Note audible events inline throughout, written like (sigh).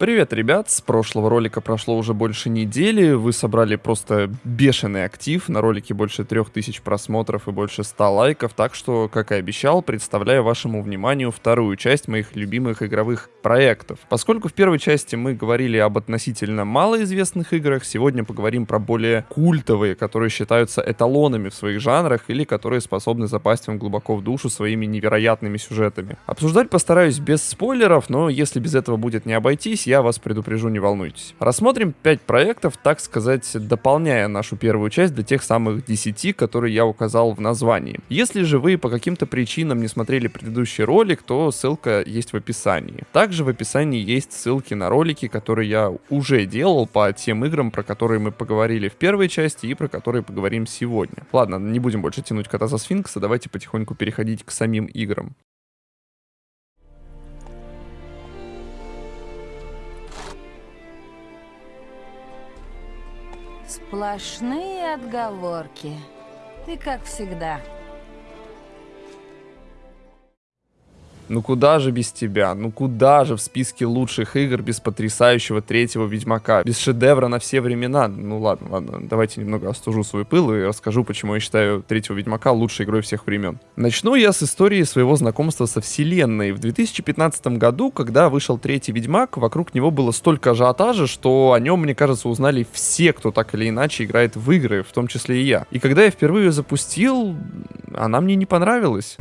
Привет, ребят! С прошлого ролика прошло уже больше недели, вы собрали просто бешеный актив, на ролике больше 3000 просмотров и больше 100 лайков, так что, как и обещал, представляю вашему вниманию вторую часть моих любимых игровых проектов. Поскольку в первой части мы говорили об относительно малоизвестных играх, сегодня поговорим про более культовые, которые считаются эталонами в своих жанрах или которые способны запасть вам глубоко в душу своими невероятными сюжетами. Обсуждать постараюсь без спойлеров, но если без этого будет не обойтись, я вас предупрежу, не волнуйтесь. Рассмотрим 5 проектов, так сказать, дополняя нашу первую часть до тех самых 10, которые я указал в названии. Если же вы по каким-то причинам не смотрели предыдущий ролик, то ссылка есть в описании. Также в описании есть ссылки на ролики, которые я уже делал по тем играм, про которые мы поговорили в первой части и про которые поговорим сегодня. Ладно, не будем больше тянуть кота за сфинкса, давайте потихоньку переходить к самим играм. Сплошные отговорки. Ты как всегда. Ну куда же без тебя? Ну куда же в списке лучших игр без потрясающего третьего Ведьмака? Без шедевра на все времена? Ну ладно, ладно, давайте немного остужу свой пыл и расскажу, почему я считаю третьего Ведьмака лучшей игрой всех времен. Начну я с истории своего знакомства со вселенной. В 2015 году, когда вышел третий Ведьмак, вокруг него было столько ажиотажа, что о нем, мне кажется, узнали все, кто так или иначе играет в игры, в том числе и я. И когда я впервые ее запустил, она мне не понравилась.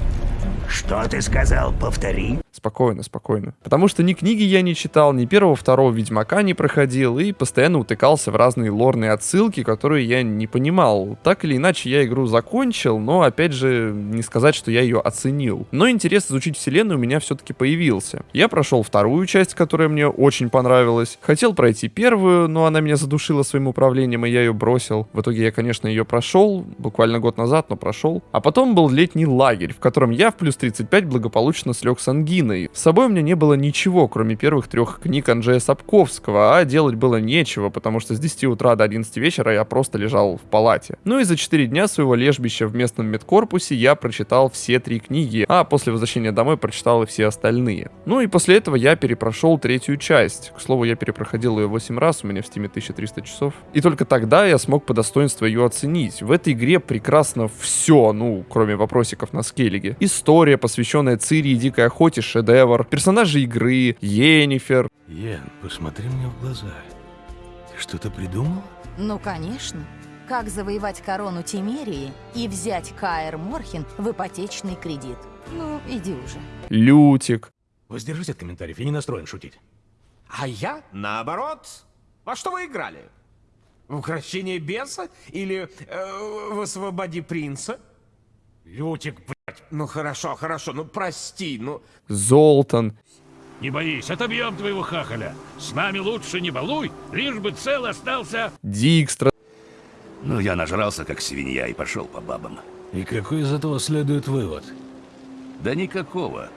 Что ты сказал? Повтори. Спокойно, спокойно. Потому что ни книги я не читал, ни первого, второго Ведьмака не проходил и постоянно утыкался в разные лорные отсылки, которые я не понимал. Так или иначе, я игру закончил, но, опять же, не сказать, что я ее оценил. Но интерес изучить вселенную у меня все-таки появился. Я прошел вторую часть, которая мне очень понравилась. Хотел пройти первую, но она меня задушила своим управлением, и я ее бросил. В итоге я, конечно, ее прошел, буквально год назад, но прошел. А потом был летний лагерь, в котором я в плюс 35 благополучно слег с ангиной. С собой у меня не было ничего, кроме первых трех книг Анджея Сапковского, а делать было нечего, потому что с 10 утра до 11 вечера я просто лежал в палате. Ну и за 4 дня своего лежбища в местном медкорпусе я прочитал все три книги, а после возвращения домой прочитал и все остальные. Ну и после этого я перепрошел третью часть. К слову, я перепроходил ее 8 раз, у меня в Steam е 1300 часов. И только тогда я смог по достоинству ее оценить. В этой игре прекрасно все, ну, кроме вопросиков на Скеллиге. История, посвященная Цири и Дикой Охоте, шедевр, персонажи игры, Йеннифэр. Йен, посмотри мне в глаза. Ты что-то придумал? Ну, конечно. Как завоевать корону Тимерии и взять Каэр Морхен в ипотечный кредит. Ну, иди уже. Лютик. Воздержись от комментариев, я не настроен шутить. А я, наоборот. Во что вы играли? В украшение беса или э, в освободи принца? Лютик, блядь. Ну хорошо, хорошо, ну прости, ну... Золтан. Не боись, отобьем твоего хахаля. С нами лучше не балуй, лишь бы цел остался. Дикстра. Ну, я нажрался, как свинья, и пошел по бабам. И какой из этого следует вывод? Да никакого.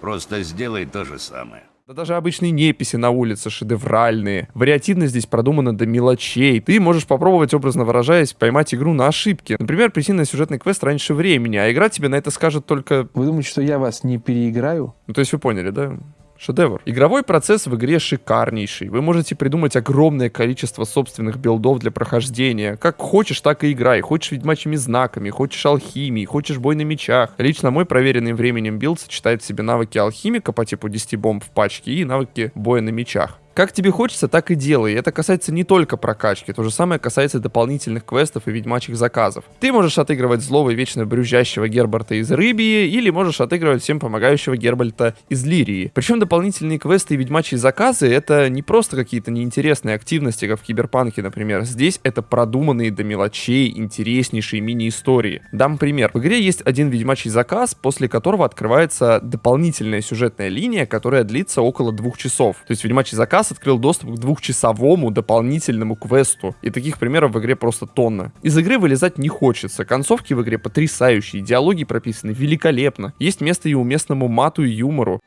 Просто сделай то же самое. Да даже обычные неписи на улице шедевральные. Вариативность здесь продумана до мелочей. Ты можешь попробовать, образно выражаясь, поймать игру на ошибки. Например, прийти на сюжетный квест раньше времени, а игра тебе на это скажет только... Вы думаете, что я вас не переиграю? Ну, то есть вы поняли, да? Шедевр. Игровой процесс в игре шикарнейший. Вы можете придумать огромное количество собственных билдов для прохождения. Как хочешь, так и играй. Хочешь ведьмачьими знаками, хочешь алхимией, хочешь бой на мечах. Лично мой проверенный временем билд сочетает в себе навыки алхимика по типу 10 бомб в пачке и навыки боя на мечах. Как тебе хочется, так и делай. Это касается не только прокачки, то же самое касается дополнительных квестов и ведьмачьих заказов. Ты можешь отыгрывать злого и вечно брюзжащего Геральта из Ривии, или можешь отыгрывать всем помогающего Геральта из Ривии. Причем дополнительные квесты и ведьмачьи заказы это не просто какие-то неинтересные активности, как в Киберпанке, например. Здесь это продуманные до мелочей интереснейшие мини-истории. Дам пример. В игре есть один ведьмачий заказ, после которого открывается дополнительная сюжетная линия, которая длится около двух часов. То есть ведьмачий заказ раз открыл доступ к двухчасовому дополнительному квесту. И таких примеров в игре просто тонна. Из игры вылезать не хочется. Концовки в игре потрясающие, диалоги прописаны великолепно. Есть место и уместному мату и юмору.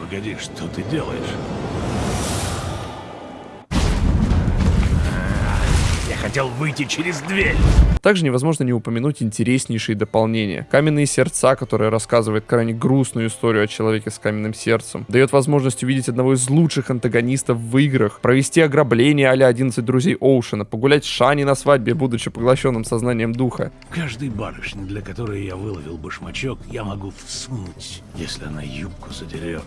Погоди, что ты делаешь? Хотел выйти через дверь. Также невозможно не упомянуть интереснейшие дополнения. Каменные сердца, которые рассказывает крайне грустную историю о человеке с каменным сердцем. Дает возможность увидеть одного из лучших антагонистов в играх, провести ограбление а 11 друзей Оушена, погулять с Шани на свадьбе, будучи поглощенным сознанием духа. Каждой барышне, для которой я выловил башмачок, я могу всунуть, если она юбку задерет.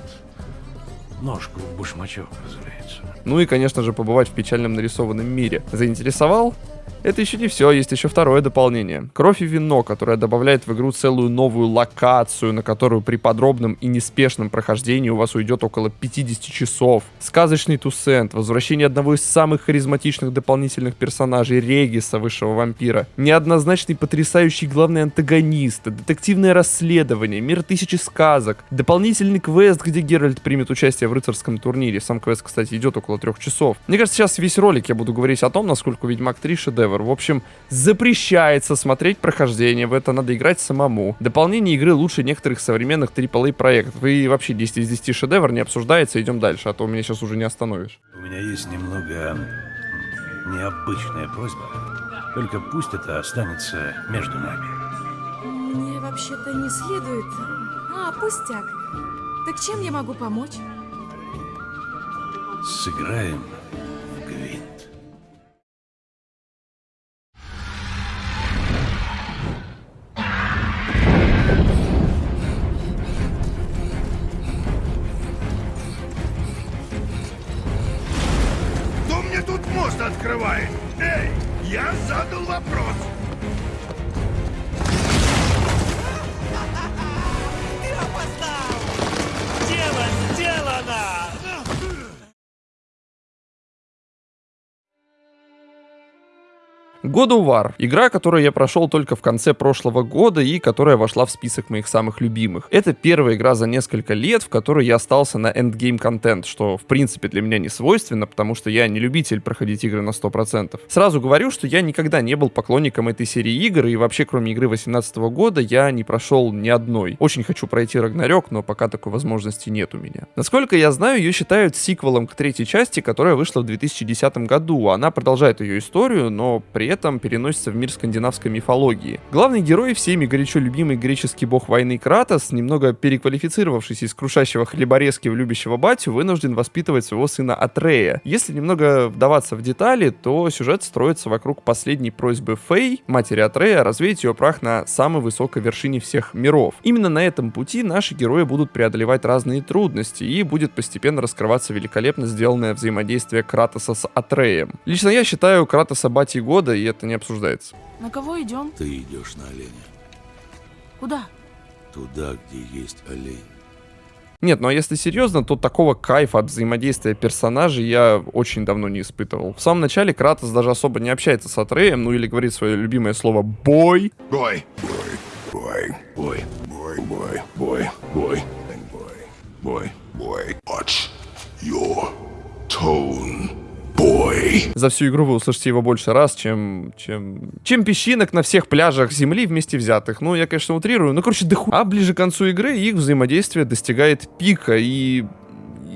Ножку в башмачок, разумеется. Ну и, конечно же, побывать в печальном нарисованном мире. Заинтересовал? Это еще не все, есть еще второе дополнение. Кровь и вино, которое добавляет в игру целую новую локацию, на которую при подробном и неспешном прохождении у вас уйдет около 50 часов. Сказочный Тусент, возвращение одного из самых харизматичных дополнительных персонажей Региса, высшего вампира, неоднозначный потрясающий главный антагонист, детективное расследование, мир тысячи сказок, дополнительный квест, где Геральт примет участие в рыцарском турнире. Сам квест, кстати, идет около трех часов. Мне кажется, сейчас весь ролик я буду говорить о том, насколько Ведьмак 3 шедевр. В общем, запрещается смотреть прохождение, в это надо играть самому. Дополнение игры лучше некоторых современных AAA проектов. И вообще 10 из 10 шедевр не обсуждается, идем дальше, а то меня сейчас уже не остановишь. У меня есть немного необычная просьба. Только пусть это останется между нами. Мне вообще-то не следует... А, пустяк. Так чем я могу помочь? Сыграем в гвинт. Мне тут мост открывает? Эй, я задал вопрос. (laughs) God of War. Игра, которую я прошел только в конце прошлого года и которая вошла в список моих самых любимых. Это первая игра за несколько лет, в которой я остался на эндгейм контент, что в принципе для меня не свойственно, потому что я не любитель проходить игры на 100%. Сразу говорю, что я никогда не был поклонником этой серии игр, и вообще кроме игры 2018 года я не прошел ни одной. Очень хочу пройти Рагнарёк, но пока такой возможности нет у меня. Насколько я знаю, ее считают сиквелом к третьей части, которая вышла в 2010 году. Она продолжает ее историю, но при этом переносится в мир скандинавской мифологии. Главный герой, всеми горячо любимый греческий бог войны Кратос, немного переквалифицировавшись из крушащего хлеборезки в любящего батю, вынужден воспитывать своего сына Атрея. Если немного вдаваться в детали, то сюжет строится вокруг последней просьбы Фей, матери Атрея, развеять ее прах на самой высокой вершине всех миров. Именно на этом пути наши герои будут преодолевать разные трудности, и будет постепенно раскрываться великолепно сделанное взаимодействие Кратоса с Атреем. Лично я считаю Кратоса батей года, и это не обсуждается. На кого идем? Ты идешь на оленя. Куда? Туда, где есть олень. Нет, ну а если серьезно, то такого кайфа от взаимодействия персонажей я очень давно не испытывал. В самом начале Кратос даже особо не общается с Атреем, ну или говорит свое любимое слово «бой». Бой. Бой. Бой. Бой. Бой. Бой. Бой. Бой. Бой. Бой. Watch your tone. Бой. За всю игру вы услышите его больше раз, чем, чем, чем песчинок на всех пляжах Земли вместе взятых. Ну, я, конечно, утрирую, но, короче, доху... А ближе к концу игры их взаимодействие достигает пика, и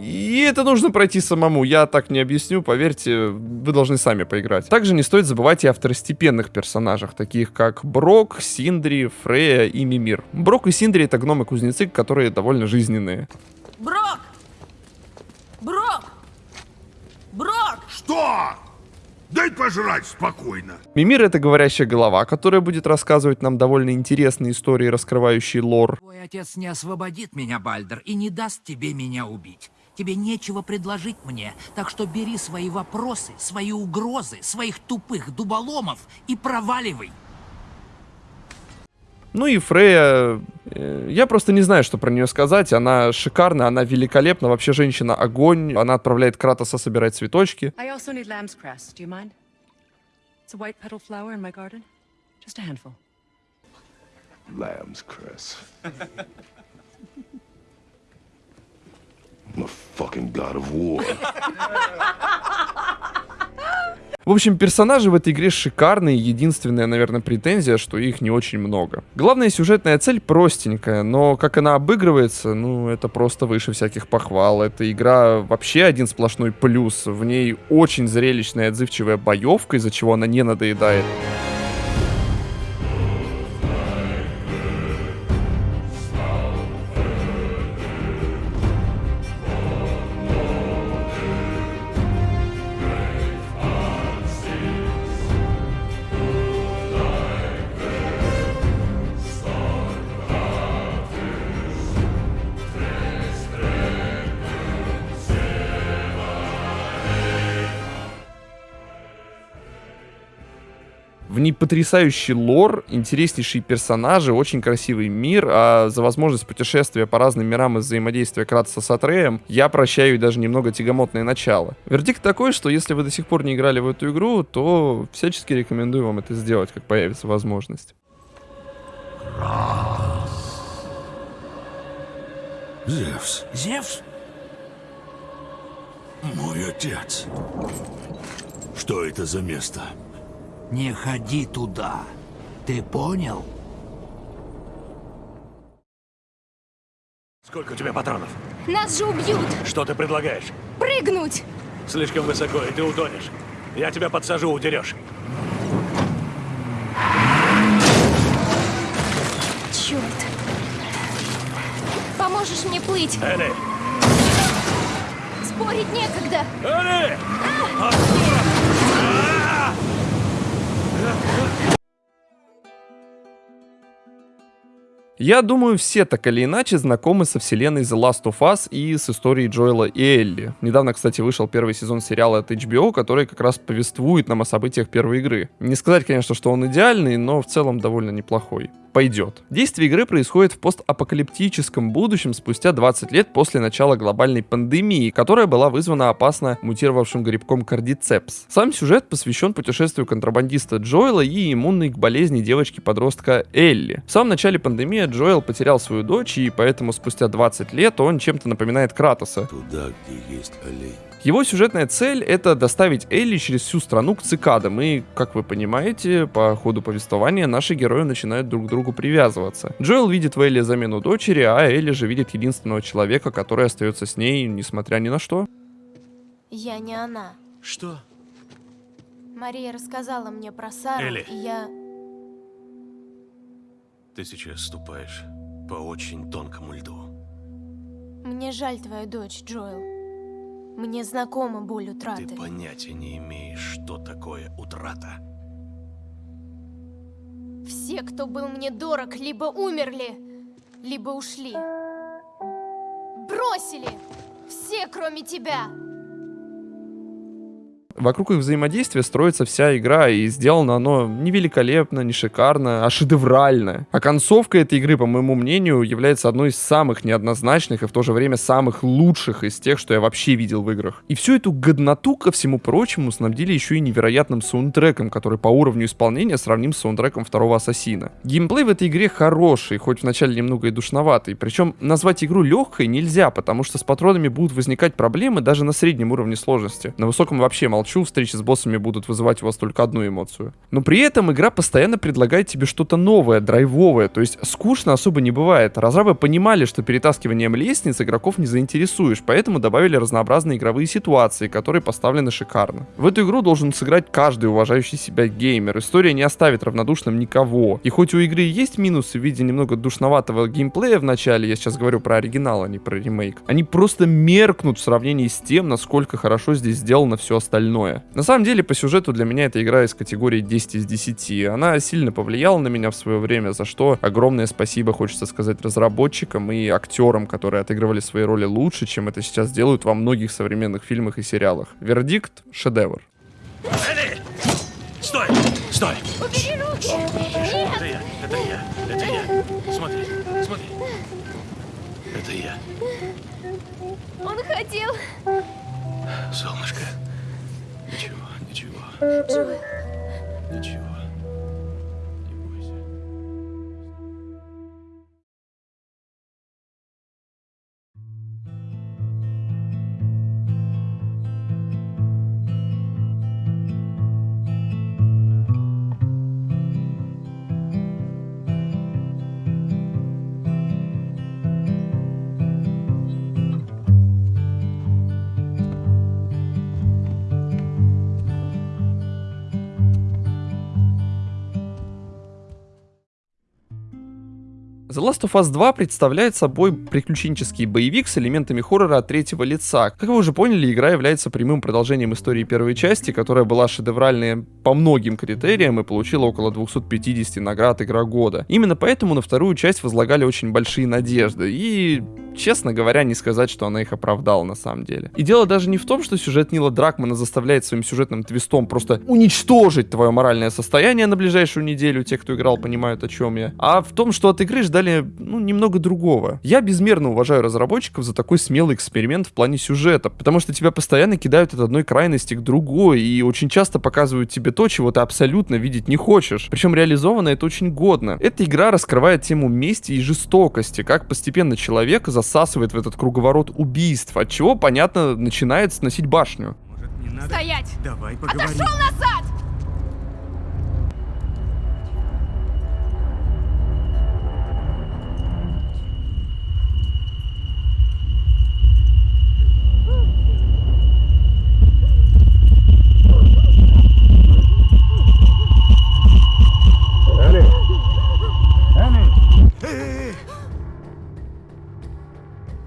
и это нужно пройти самому, я так не объясню, поверьте, вы должны сами поиграть. Также не стоит забывать и о второстепенных персонажах, таких как Брок, Синдри, Фрея и Мимир. Брок и Синдри это гномы-кузнецы, которые довольно жизненные. Брок! Брок! Брок! Что? Дай пожрать спокойно. Мимир это говорящая голова, которая будет рассказывать нам довольно интересные истории, раскрывающие лор. Твой отец не освободит меня, Бальдер, и не даст тебе меня убить. Тебе нечего предложить мне, так что бери свои вопросы, свои угрозы, своих тупых дуболомов и проваливай. Ну и Фрея, э, я просто не знаю, что про нее сказать. Она шикарная, она великолепна, вообще женщина огонь. Она отправляет Кратоса собирать цветочки. Lamb's (laughs) fucking god of war. (laughs) В общем, персонажи в этой игре шикарные, единственная, наверное, претензия, что их не очень много. Главная сюжетная цель простенькая, но как она обыгрывается, ну, это просто выше всяких похвал. Эта игра вообще один сплошной плюс. В ней очень зрелищная и отзывчивая боевка, из-за чего она не надоедает. Ней потрясающий лор, интереснейшие персонажи, очень красивый мир, а за возможность путешествия по разным мирам и взаимодействия Кратоса с Атреем я прощаю даже немного тягомотное начало. Вердикт такой, что если вы до сих пор не играли в эту игру, то всячески рекомендую вам это сделать, как появится возможность. Зевс, Зевс? мой отец. Что это за место? Не ходи туда. Ты понял? Сколько у тебя патронов? Нас же убьют! Что ты предлагаешь? Прыгнуть! Слишком высоко, и ты утонешь. Я тебя подсажу, удерешь. Черт! Поможешь мне плыть? Элли! Спорить некогда! Элли! Yeah. Я думаю, все так или иначе знакомы со вселенной The Last of Us и с историей Джоэла и Элли. Недавно, кстати, вышел первый сезон сериала от HBO, который как раз повествует нам о событиях первой игры. Не сказать, конечно, что он идеальный, но в целом довольно неплохой. Пойдет. Действие игры происходит в постапокалиптическом будущем спустя 20 лет после начала глобальной пандемии, которая была вызвана опасно мутировавшим грибком кардицепс. Сам сюжет посвящен путешествию контрабандиста Джоэла и иммунной к болезни девочки-подростка Элли. В самом начале пандемии Джоэл потерял свою дочь, и поэтому спустя 20 лет он чем-то напоминает Кратоса. Туда, где есть олень. Его сюжетная цель — это доставить Элли через всю страну к цикадам, и, как вы понимаете, по ходу повествования наши герои начинают друг к другу привязываться. Джоэл видит в Элли замену дочери, а Элли же видит единственного человека, который остается с ней, несмотря ни на что. Я не она. Что? Мария рассказала мне про Сару, Элли. и я... Ты сейчас ступаешь по очень тонкому льду. Мне жаль твою дочь, Джоэл. Мне знакома боль утраты. Ты понятия не имеешь, что такое утрата. Все, кто был мне дорог, либо умерли, либо ушли. Бросили! Все, кроме тебя! Вокруг их взаимодействия строится вся игра, и сделано оно не великолепно, не шикарно, а шедеврально. А концовка этой игры, по моему мнению, является одной из самых неоднозначных и в то же время самых лучших из тех, что я вообще видел в играх. И всю эту годноту, ко всему прочему, снабдили еще и невероятным саундтреком, который по уровню исполнения сравним с саундтреком второго Ассасина. Геймплей в этой игре хороший, хоть вначале немного и душноватый, причем назвать игру легкой нельзя, потому что с патронами будут возникать проблемы даже на среднем уровне сложности. На высоком вообще молчу, встречи с боссами будут вызывать у вас только одну эмоцию. Но при этом игра постоянно предлагает тебе что-то новое, драйвовое, то есть скучно особо не бывает. Разрабы понимали, что перетаскиванием лестниц игроков не заинтересуешь, поэтому добавили разнообразные игровые ситуации, которые поставлены шикарно. В эту игру должен сыграть каждый уважающий себя геймер. История не оставит равнодушным никого. И хоть у игры есть минусы в виде немного душноватого геймплея в начале, я сейчас говорю про оригинал, а не про ремейк, они просто меркнут в сравнении с тем, насколько хорошо здесь сделано все остальное. На самом деле, по сюжету для меня эта игра из категории 10 из 10. Она сильно повлияла на меня в свое время, за что огромное спасибо, хочется сказать, разработчикам и актерам, которые отыгрывали свои роли лучше, чем это сейчас делают во многих современных фильмах и сериалах. Вердикт — шедевр. Элли! Стой! Стой! Убери руки! Это я, это я, это я. Смотри, смотри. Это я. Он хотел... Солнышко. Ничего, ничего, Джоэл, ничего. Не Last of Us 2 представляет собой приключенческий боевик с элементами хоррора от третьего лица. Как вы уже поняли, игра является прямым продолжением истории первой части, которая была шедевральной по многим критериям и получила около 250 наград Игра года. Именно поэтому на вторую часть возлагали очень большие надежды, и честно говоря, не сказать, что она их оправдала на самом деле. И дело даже не в том, что сюжет Нила Дракмана заставляет своим сюжетным твистом просто уничтожить твое моральное состояние на ближайшую неделю, те, кто играл, понимают, о чем я, а в том, что от игры ждали, ну, немного другого. Я безмерно уважаю разработчиков за такой смелый эксперимент в плане сюжета, потому что тебя постоянно кидают от одной крайности к другой, и очень часто показывают тебе то, чего ты абсолютно видеть не хочешь. Причем реализовано это очень годно. Эта игра раскрывает тему мести и жестокости, как постепенно человека засасывает в этот круговорот убийств, от чего, понятно, начинает сносить башню. Стоять! Давай поговорим. Отошел назад!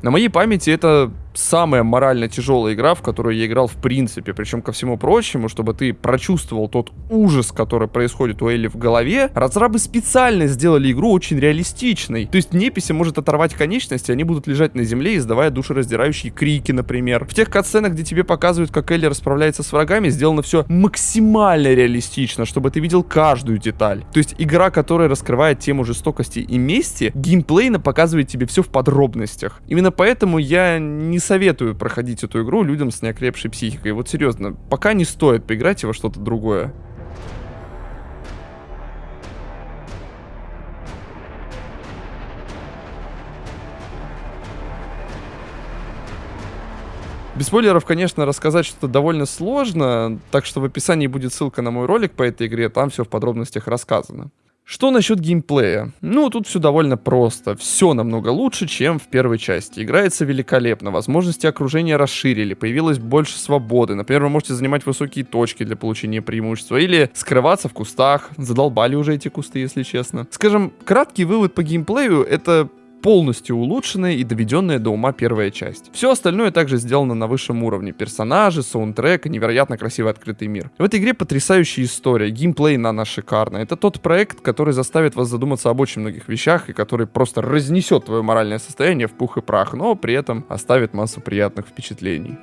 На моей памяти это самая морально тяжелая игра, в которую я играл в принципе. Причем, ко всему прочему, чтобы ты прочувствовал тот ужас, который происходит у Элли в голове, разрабы специально сделали игру очень реалистичной. То есть неписи может оторвать конечности, они будут лежать на земле, издавая душераздирающие крики, например. В тех катсценах, где тебе показывают, как Элли расправляется с врагами, сделано все максимально реалистично, чтобы ты видел каждую деталь. То есть игра, которая раскрывает тему жестокости и мести, геймплейно показывает тебе все в подробностях. Именно поэтому я не советую проходить эту игру людям с неокрепшей психикой. Вот серьезно, пока не стоит, поиграйте во что-то другое. Без спойлеров, конечно, рассказать что-то довольно сложно, так что в описании будет ссылка на мой ролик по этой игре, там все в подробностях рассказано. Что насчет геймплея? Ну, тут все довольно просто. Все намного лучше, чем в первой части. Играется великолепно, возможности окружения расширили, появилось больше свободы. Например, вы можете занимать высокие точки для получения преимущества или скрываться в кустах. Задолбали уже эти кусты, если честно. Скажем, краткий вывод по геймплею — это полностью улучшенная и доведенная до ума первая часть. Все остальное также сделано на высшем уровне. Персонажи, саундтрек и невероятно красивый открытый мир. В этой игре потрясающая история, геймплей нано шикарно. Это тот проект, который заставит вас задуматься об очень многих вещах и который просто разнесет твое моральное состояние в пух и прах, но при этом оставит массу приятных впечатлений.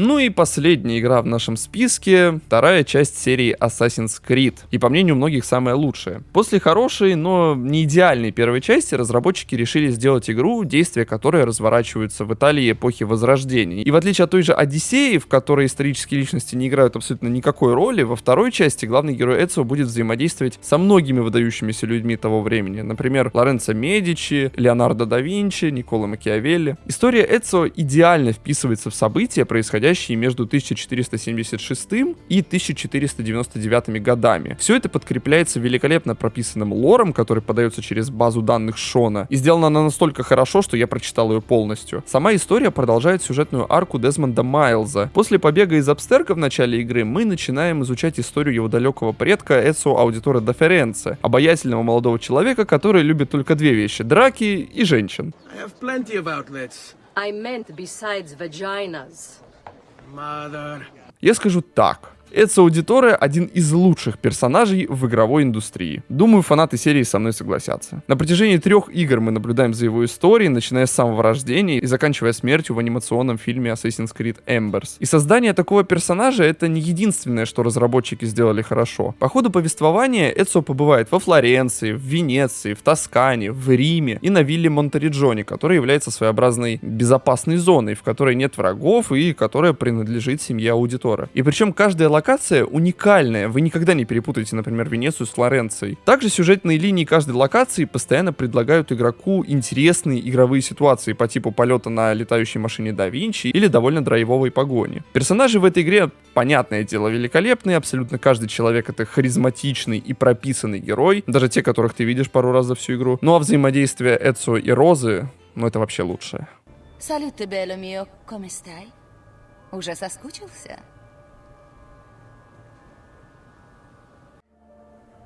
Ну и последняя игра в нашем списке, вторая часть серии Assassin's Creed. И по мнению многих самая лучшая. После хорошей, но не идеальной первой части разработчики решили сделать игру, действия которой разворачиваются в Италии эпохи Возрождения. И в отличие от той же Одиссеи, в которой исторические личности не играют абсолютно никакой роли, во второй части главный герой Эцио будет взаимодействовать со многими выдающимися людьми того времени. Например, Лоренцо Медичи, Леонардо да Винчи, Никола Макиавелли. История Эцио идеально вписывается в события, происходящие между 1476 и 1499 годами. Все это подкрепляется великолепно прописанным лором, который подается через базу данных Шона. И сделана она настолько хорошо, что я прочитал ее полностью. Сама история продолжает сюжетную арку Дезмонда Майлза. После побега из Абстерка в начале игры мы начинаем изучать историю его далекого предка Эцо Аудитора Доференце, обаятельного молодого человека, который любит только две вещи — драки и женщин. I have plenty of outlets. I meant besides vaginas. Я скажу так. Эдсо Аудиторе один из лучших персонажей в игровой индустрии. Думаю, фанаты серии со мной согласятся. На протяжении трех игр мы наблюдаем за его историей, начиная с самого рождения и заканчивая смертью в анимационном фильме Assassin's Creed Embers. И создание такого персонажа это не единственное, что разработчики сделали хорошо. По ходу повествования Эдсо побывает во Флоренции, в Венеции, в Тоскане, в Риме и на вилле Монтериджоне, которая является своеобразной безопасной зоной, в которой нет врагов и которая принадлежит семье аудитора. И причем каждая локация уникальная, вы никогда не перепутаете, например, Венецию с Флоренцией. Также сюжетные линии каждой локации постоянно предлагают игроку интересные игровые ситуации по типу полета на летающей машине да Винчи или довольно драйвовой погони. Персонажи в этой игре, понятное дело, великолепные, абсолютно каждый человек это харизматичный и прописанный герой, даже те, которых ты видишь пару раз за всю игру. Ну а взаимодействие Эдсо и Розы, ну это вообще лучшее. Салют, бело мио? Уже соскучился?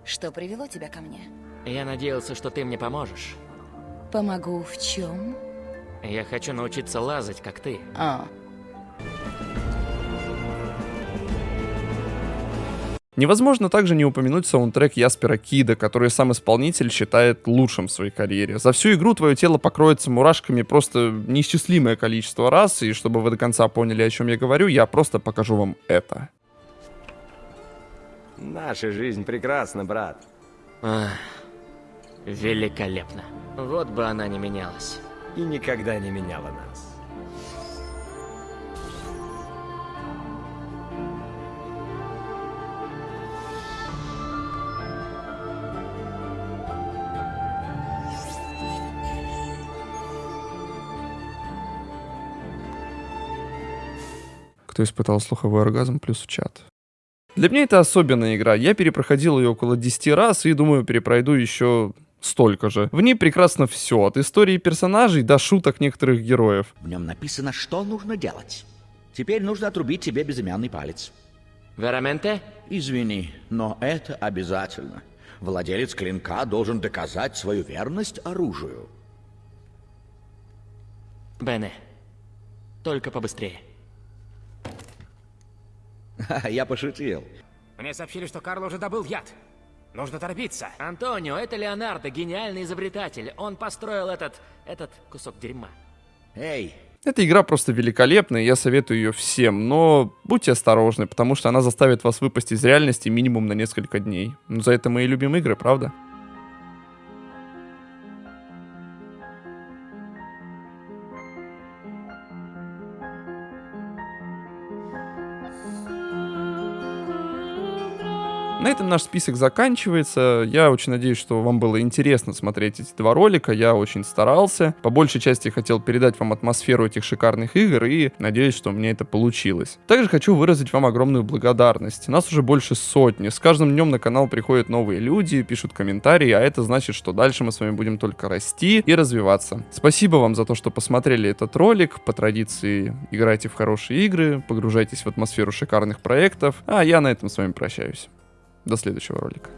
Что привело тебя ко мне? Я надеялся, что ты мне поможешь. Помогу в чем? Я хочу научиться лазать, как ты. А, Невозможно также не упомянуть саундтрек Яспера Кида, который сам исполнитель считает лучшим в своей карьере. За всю игру твое тело покроется мурашками просто неисчислимое количество раз, и чтобы вы до конца поняли, о чем я говорю, я просто покажу вам это. Наша жизнь прекрасна, брат. Ах, великолепно. Вот бы она не менялась. И никогда не меняла нас. Кто испытал слуховой оргазм, плюс в чат. Для меня это особенная игра. Я перепроходил ее около 10 раз и думаю, перепройду еще столько же. В ней прекрасно все, от истории персонажей до шуток некоторых героев. В нем написано, что нужно делать. Теперь нужно отрубить тебе безымянный палец. Вераменте? Извини, но это обязательно. Владелец клинка должен доказать свою верность оружию. Бене, только побыстрее. (laughs) Я пошутил. Мне сообщили, что Карл уже добыл яд. Нужно торопиться. Антонио, это Леонардо, гениальный изобретатель. Он построил этот... этот кусок дерьма. Эй, Эта игра просто великолепная, я советую ее всем, но будьте осторожны, потому что она заставит вас выпасть из реальности минимум на несколько дней. Ну, за это мы и любим игры, правда? Этом наш список заканчивается. Я очень надеюсь, что вам было интересно смотреть эти два ролика. Я очень старался. По большей части хотел передать вам атмосферу этих шикарных игр и надеюсь, что мне это получилось. Также хочу выразить вам огромную благодарность. Нас уже больше сотни. С каждым днем на канал приходят новые люди, пишут комментарии, а это значит, что дальше мы с вами будем только расти и развиваться. Спасибо вам за то, что посмотрели этот ролик. По традиции играйте в хорошие игры, погружайтесь в атмосферу шикарных проектов. А я на этом с вами прощаюсь. До следующего ролика.